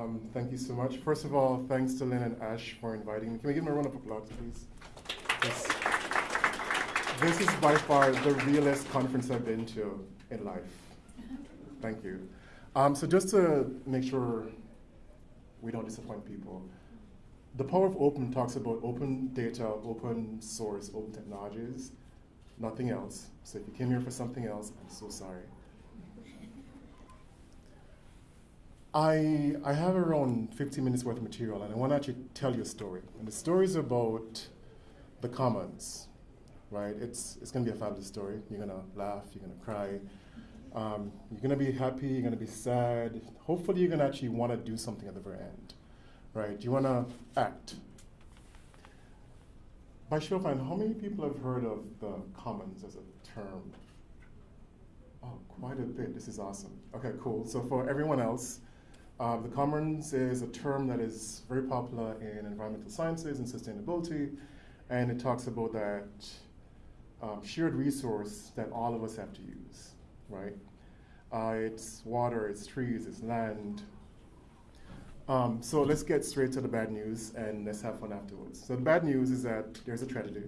Um, thank you so much. First of all, thanks to Lynn and Ash for inviting me. Can we give them a round of applause, please? This, this is by far the realest conference I've been to in life. Thank you. Um, so just to make sure we don't disappoint people, the power of open talks about open data, open source, open technologies, nothing else. So if you came here for something else, I'm so sorry. I, I have around 15 minutes worth of material, and I want to actually tell you a story. And the story is about the commons, right? It's, it's going to be a fabulous story. You're going to laugh, you're going to cry, um, you're going to be happy, you're going to be sad. Hopefully, you're going to actually want to do something at the very end, right? You want to act. By show of hands, how many people have heard of the commons as a term? Oh, quite a bit. This is awesome. Okay, cool. So for everyone else, uh, the commons is a term that is very popular in environmental sciences and sustainability, and it talks about that um, shared resource that all of us have to use, right? Uh, it's water, it's trees, it's land. Um, so let's get straight to the bad news and let's have fun afterwards. So the bad news is that there's a tragedy.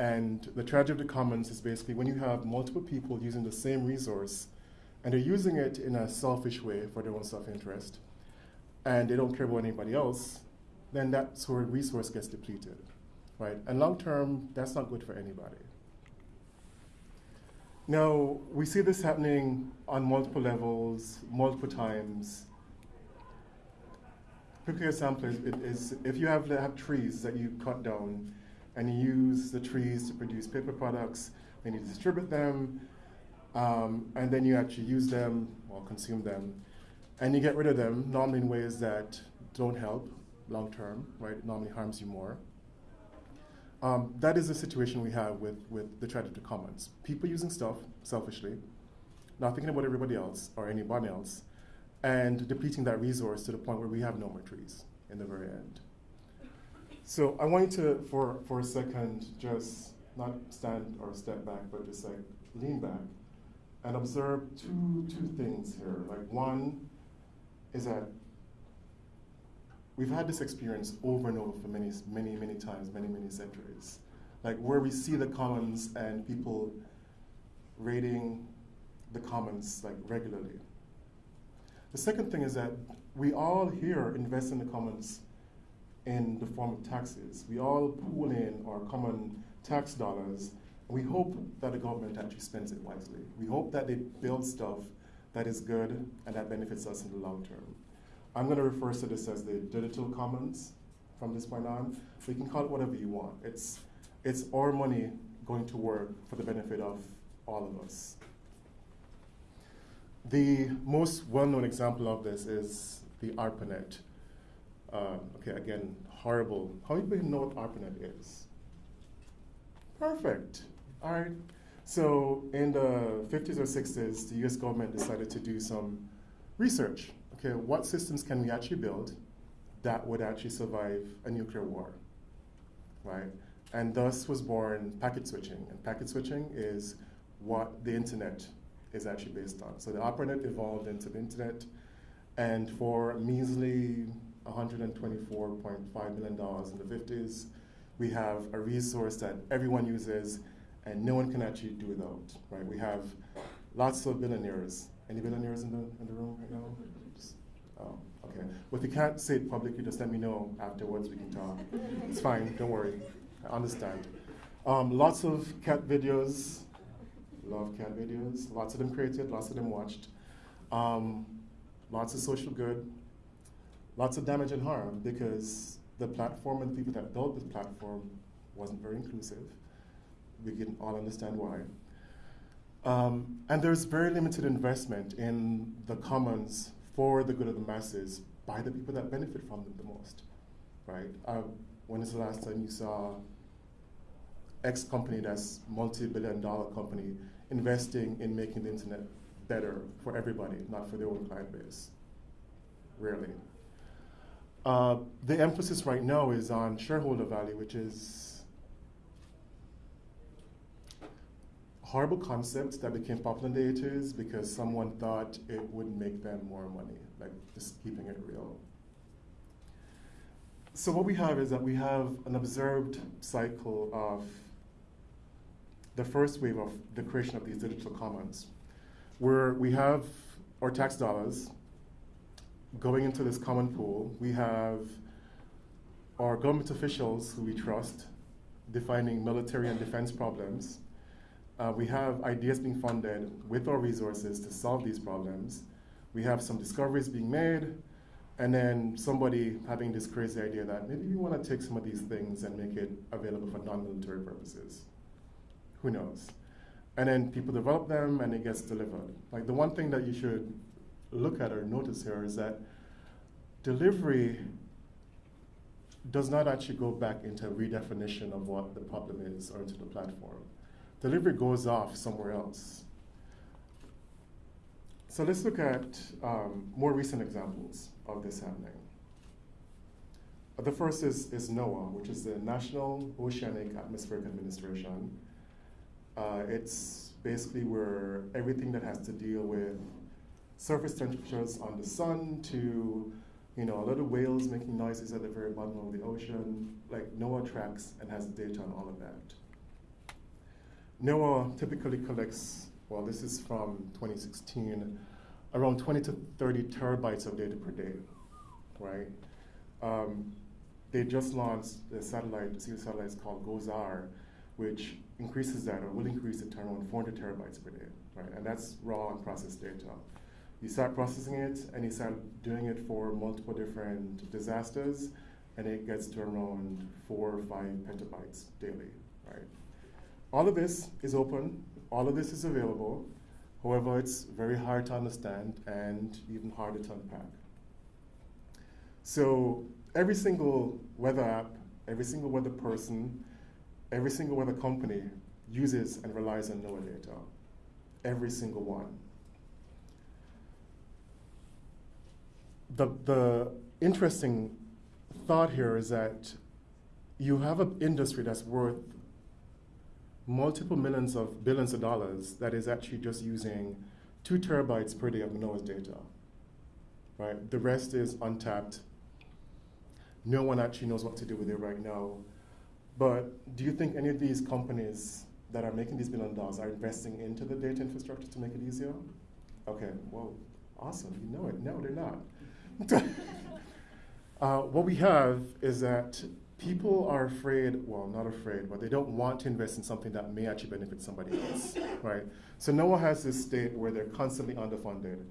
And the tragedy of the commons is basically when you have multiple people using the same resource and they're using it in a selfish way for their own self-interest, and they don't care about anybody else, then that sort of resource gets depleted, right? And long term, that's not good for anybody. Now, we see this happening on multiple levels, multiple times. Quick example is, is if you have, have trees that you cut down and you use the trees to produce paper products, then you distribute them, um, and then you actually use them or consume them, and you get rid of them normally in ways that don't help long term, right? It normally harms you more. Um, that is the situation we have with, with the of commons. People using stuff selfishly, not thinking about everybody else or anyone else, and depleting that resource to the point where we have no more trees in the very end. So I want you to, for, for a second, just not stand or step back, but just like lean back and observe two, two things here. Like one is that we've had this experience over and over for many, many, many times, many, many centuries. Like where we see the commons and people raiding the commons like regularly. The second thing is that we all here invest in the commons in the form of taxes. We all pool in our common tax dollars we hope that the government actually spends it wisely. We hope that they build stuff that is good and that benefits us in the long term. I'm going to refer to this as the digital commons from this point on. You can call it whatever you want. It's, it's our money going to work for the benefit of all of us. The most well-known example of this is the ARPANET. Uh, okay, again, horrible. How many people know what ARPANET is? Perfect. All right. So in the 50s or 60s, the US government decided to do some research. Okay, what systems can we actually build that would actually survive a nuclear war, right? And thus was born packet switching. And packet switching is what the internet is actually based on. So the ARPANET evolved into the internet, and for measly $124.5 million in the 50s, we have a resource that everyone uses and no one can actually do without, right? We have lots of billionaires. Any billionaires in the, in the room right now? Oh, okay. Well, if you can't say it publicly, just let me know afterwards, we can talk. it's fine, don't worry, I understand. Um, lots of cat videos, love cat videos, lots of them created, lots of them watched. Um, lots of social good, lots of damage and harm because the platform and the people that built the platform wasn't very inclusive we can all understand why. Um, and there's very limited investment in the commons for the good of the masses by the people that benefit from them the most, right? Uh, when is the last time you saw X company that's multi-billion dollar company investing in making the internet better for everybody, not for their own client base? Rarely. Uh, the emphasis right now is on shareholder value, which is horrible concept that became popular in the 80s because someone thought it would make them more money, like just keeping it real. So what we have is that we have an observed cycle of the first wave of the creation of these digital commons, where we have our tax dollars going into this common pool. We have our government officials who we trust defining military and defense problems. Uh, we have ideas being funded with our resources to solve these problems. We have some discoveries being made, and then somebody having this crazy idea that maybe we want to take some of these things and make it available for non-military purposes. Who knows? And then people develop them and it gets delivered. Like the one thing that you should look at or notice here is that delivery does not actually go back into redefinition of what the problem is or into the platform. Delivery goes off somewhere else. So let's look at um, more recent examples of this happening. The first is, is NOAA, which is the National Oceanic Atmospheric Administration. Uh, it's basically where everything that has to deal with surface temperatures on the sun to you know, a lot of whales making noises at the very bottom of the ocean, like NOAA tracks and has data on all of that. NOAA typically collects, well, this is from 2016, around 20 to 30 terabytes of data per day, right? Um, they just launched a satellite, a series of satellites called GOES-R, which increases that or will increase it to around 400 terabytes per day, right? And that's raw and processed data. You start processing it and you start doing it for multiple different disasters, and it gets to around four or five petabytes daily, right? All of this is open, all of this is available. However, it's very hard to understand and even harder to unpack. So every single weather app, every single weather person, every single weather company uses and relies on NOAA data. Every single one. The, the interesting thought here is that you have an industry that's worth multiple millions of billions of dollars that is actually just using two terabytes per day of NOAA's data. Right? The rest is untapped. No one actually knows what to do with it right now. But do you think any of these companies that are making these billion dollars are investing into the data infrastructure to make it easier? Okay, well, awesome, you know it. No, they're not. uh, what we have is that people are afraid, well, not afraid, but they don't want to invest in something that may actually benefit somebody else, right? So NOAA has this state where they're constantly underfunded.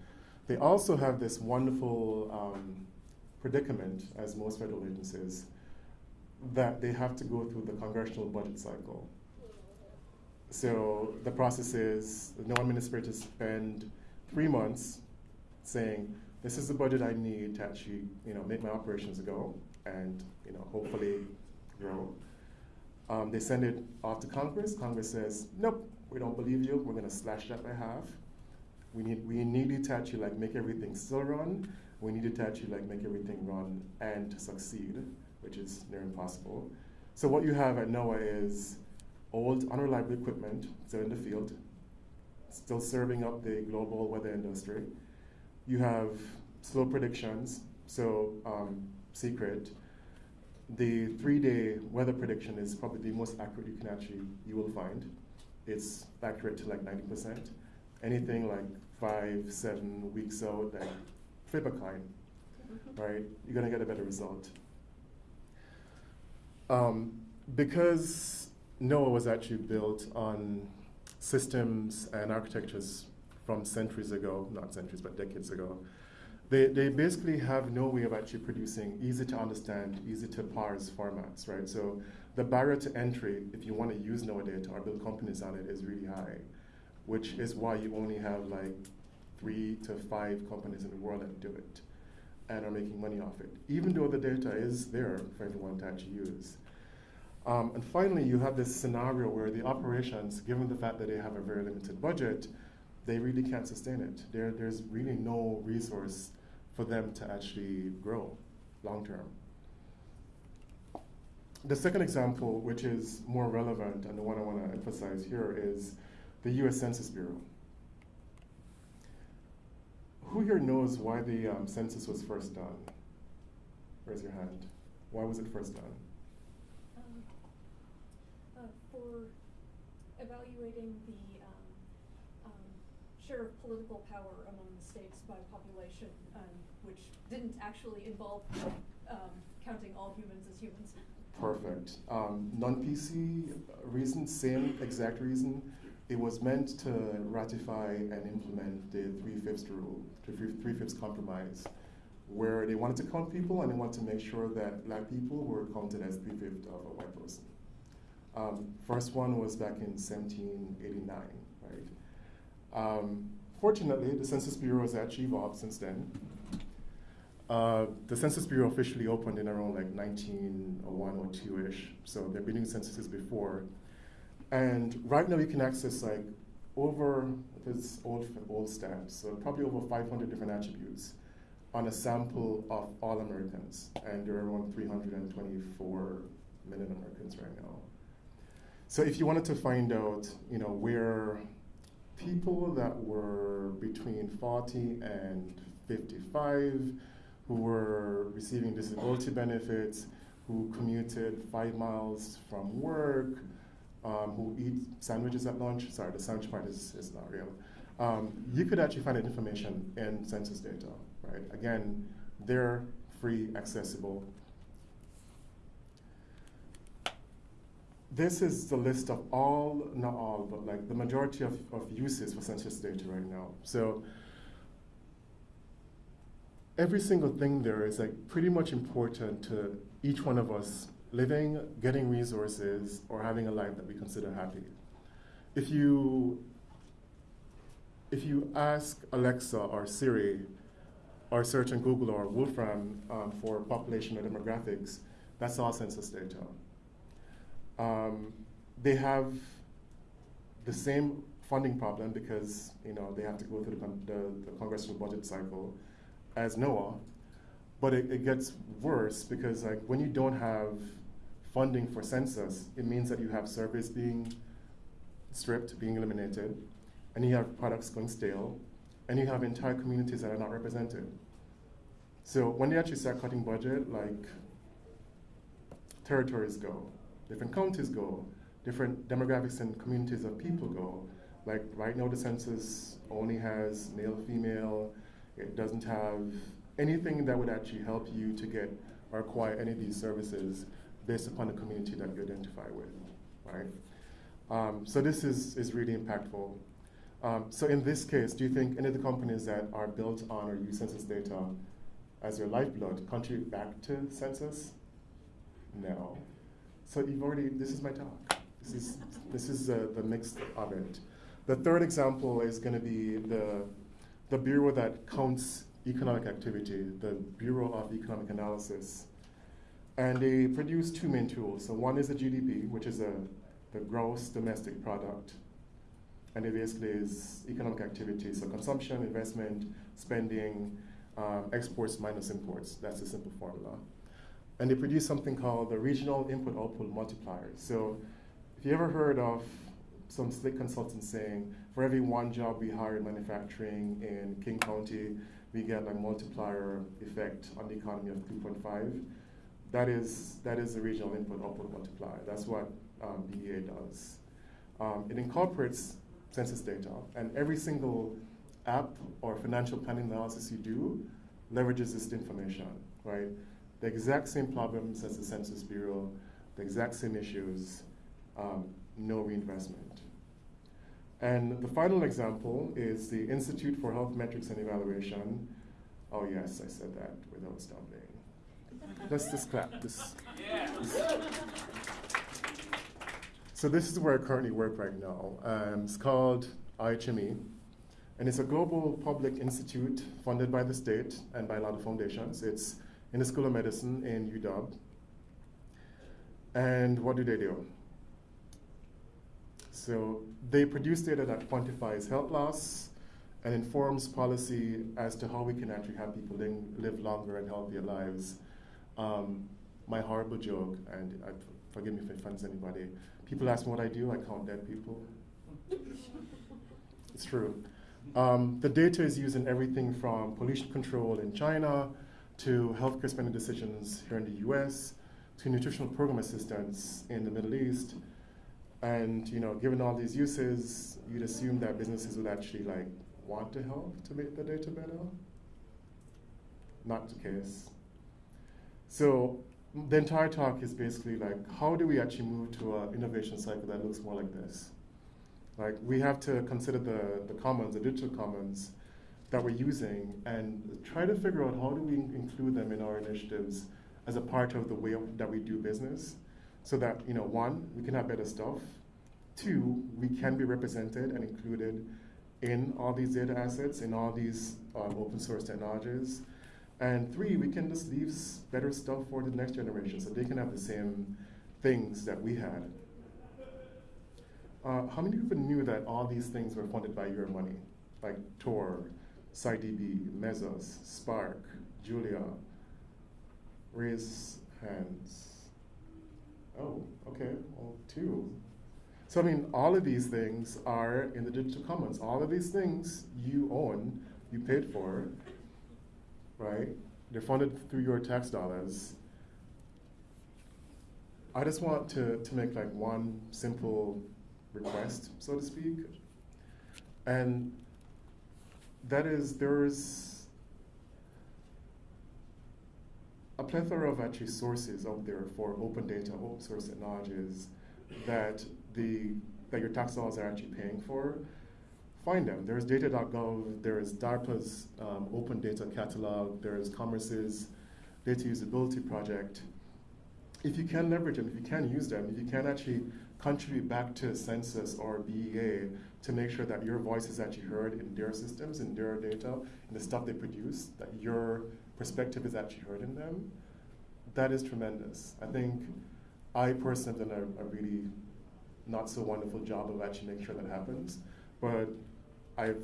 They also have this wonderful um, predicament, as most federal agencies, that they have to go through the congressional budget cycle. So the process is the NOAA administrators spend three months saying, this is the budget I need to actually, you know, make my operations go and you know, hopefully grow. Um, they send it off to Congress. Congress says, nope, we don't believe you. We're going to slash that by half. We need, we need you to actually like make everything still run. We need you to actually like make everything run and succeed, which is near impossible. So what you have at NOAA is old, unreliable equipment still in the field, still serving up the global weather industry. You have slow predictions, so um, secret. The three-day weather prediction is probably the most accurate you can actually, you will find. It's accurate to like 90%. Anything like five, seven weeks out, like flip a coin, right? You're gonna get a better result. Um, because NOAA was actually built on systems and architectures from centuries ago, not centuries, but decades ago, they, they basically have no way of actually producing easy to understand, easy to parse formats, right? So the barrier to entry, if you want to use data or build companies on it, is really high, which is why you only have like three to five companies in the world that do it and are making money off it, even though the data is there for everyone to actually use. Um, and finally, you have this scenario where the operations, given the fact that they have a very limited budget, they really can't sustain it. There, there's really no resource for them to actually grow long term. The second example, which is more relevant and the one I want to emphasize here, is the US Census Bureau. Who here knows why the um, census was first done? Raise your hand. Why was it first done? Um, uh, for evaluating the share of political power among the states by population, um, which didn't actually involve um, counting all humans as humans. Perfect. Um, non-PC reason, same exact reason. It was meant to ratify and implement the three-fifths rule, the three-fifths compromise, where they wanted to count people and they wanted to make sure that black people were counted as three-fifths of a white person. Um, first one was back in 1789, right? Um, fortunately, the Census Bureau has actually evolved since then. Uh, the Census Bureau officially opened in around like 1901 or 2-ish, so they've been doing censuses before. And right now you can access like over, this old, old stats, so probably over 500 different attributes on a sample of all Americans, and there are around 324 million Americans right now. So if you wanted to find out, you know, where people that were between 40 and 55 who were receiving disability benefits, who commuted five miles from work, um, who eat sandwiches at lunch. Sorry, the sandwich part is, is not real. Um, you could actually find that information in census data, right? Again, they're free, accessible. This is the list of all, not all, but like the majority of, of uses for census data right now. So every single thing there is like pretty much important to each one of us living, getting resources, or having a life that we consider happy. If you if you ask Alexa or Siri or search on Google or Wolfram um, for population or demographics, that's all census data. Um, they have the same funding problem because you know they have to go through the, the, the congressional budget cycle as NOAA, but it, it gets worse because like when you don't have funding for census, it means that you have surveys being stripped, being eliminated, and you have products going stale, and you have entire communities that are not represented. So when they actually start cutting budget, like territories go, different counties go, different demographics and communities of people go. Like right now the census only has male, female, it doesn't have anything that would actually help you to get or acquire any of these services based upon the community that you identify with, right? Um, so this is, is really impactful. Um, so in this case, do you think any of the companies that are built on or use census data as their lifeblood contribute back to census? No. So you've already, this is my talk. This is, this is uh, the mix of it. The third example is going to be the, the bureau that counts economic activity, the Bureau of Economic Analysis. And they produce two main tools. So one is the GDP, which is a, the gross domestic product. And it basically is economic activity, so consumption, investment, spending, um, exports minus imports. That's a simple formula. And they produce something called the Regional Input Output Multiplier. So if you ever heard of some slick consultant saying, for every one job we hire in manufacturing in King County, we get a multiplier effect on the economy of 2.5 that is, that is the regional input output multiplier. That's what um, BEA does. Um, it incorporates census data, and every single app or financial planning analysis you do leverages this information, right? The exact same problems as the Census Bureau, the exact same issues, um, no reinvestment. And the final example is the Institute for Health Metrics and Evaluation. Oh yes, I said that without stumbling. Let's just clap. This, this. So this is where I currently work right now. Um, it's called IHME, and it's a global public institute funded by the state and by a lot of foundations. It's in the School of Medicine in UW. And what do they do? So they produce data that quantifies health loss and informs policy as to how we can actually have people live longer and healthier lives um, my horrible joke, and I, forgive me if it offends anybody. People ask me what I do. I count dead people. It's true. Um, the data is used in everything from pollution control in China to healthcare spending decisions here in the US to nutritional program assistance in the Middle East. And you know, given all these uses, you'd assume that businesses would actually like want to help to make the data better. Not the case. So the entire talk is basically like, how do we actually move to an innovation cycle that looks more like this? Like we have to consider the, the commons, the digital commons that we're using and try to figure out how do we include them in our initiatives as a part of the way that we do business so that, you know, one, we can have better stuff. Two, we can be represented and included in all these data assets, in all these um, open source technologies. And three, we can just leave better stuff for the next generation so they can have the same things that we had. Uh, how many people knew that all these things were funded by your money? Like Tor, SciDB, Mesos, Spark, Julia. Raise hands. Oh, okay, well, two. So I mean, all of these things are in the digital commons. All of these things you own, you paid for, right? They're funded through your tax dollars. I just want to, to make like one simple request, so to speak. And that is, there's a plethora of actually sources out there for open data, open source technologies that the that your tax dollars are actually paying for. Find them. There's data.gov, there's DARPA's um, open data catalog, there's Commerce's data usability project. If you can leverage them, if you can use them, if you can actually contribute back to census or BEA to make sure that your voice is actually heard in their systems, in their data, in the stuff they produce, that your perspective is actually heard in them, that is tremendous. I think I personally have done a, a really not so wonderful job of actually making sure that happens, but I've,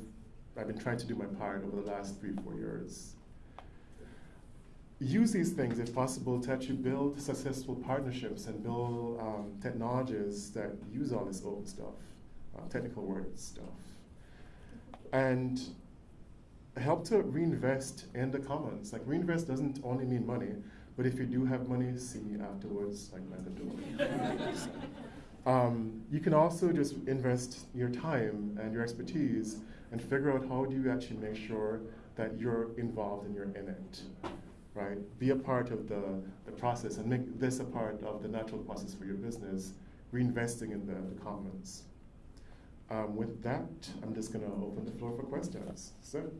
I've been trying to do my part over the last three, four years use these things, if possible, to actually build successful partnerships and build um, technologies that use all this old stuff, technical word stuff, and help to reinvest in the commons. Like reinvest doesn't only mean money, but if you do have money, see afterwards, like by the door. um, you can also just invest your time and your expertise and figure out how do you actually make sure that you're involved and you're in it right? Be a part of the, the process and make this a part of the natural process for your business, reinvesting in the, the commons. Um, with that, I'm just going to open the floor for questions. So.